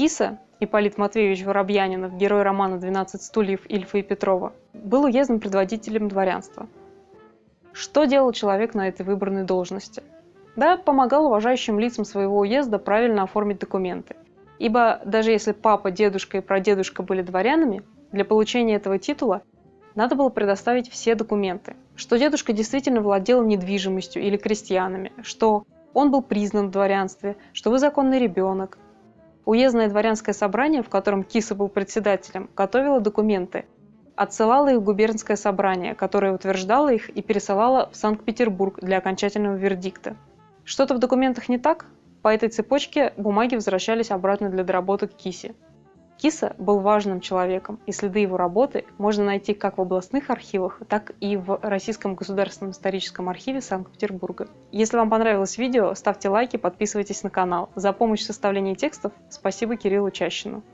Киса, Ипполит Матвеевич Воробьянинов, герой романа «12 стульев» Ильфа и Петрова, был уездным предводителем дворянства. Что делал человек на этой выбранной должности? Да, помогал уважающим лицам своего уезда правильно оформить документы. Ибо даже если папа, дедушка и прадедушка были дворянами, для получения этого титула надо было предоставить все документы, что дедушка действительно владел недвижимостью или крестьянами, что он был признан в дворянстве, что вы законный ребенок, Уездное дворянское собрание, в котором Киса был председателем, готовило документы, отсылало их в губернское собрание, которое утверждало их и пересылало в Санкт-Петербург для окончательного вердикта. Что-то в документах не так? По этой цепочке бумаги возвращались обратно для доработок Киси. Киса был важным человеком, и следы его работы можно найти как в областных архивах, так и в Российском государственном историческом архиве Санкт-Петербурга. Если вам понравилось видео, ставьте лайки, подписывайтесь на канал. За помощь в составлении текстов спасибо Кириллу Чащину.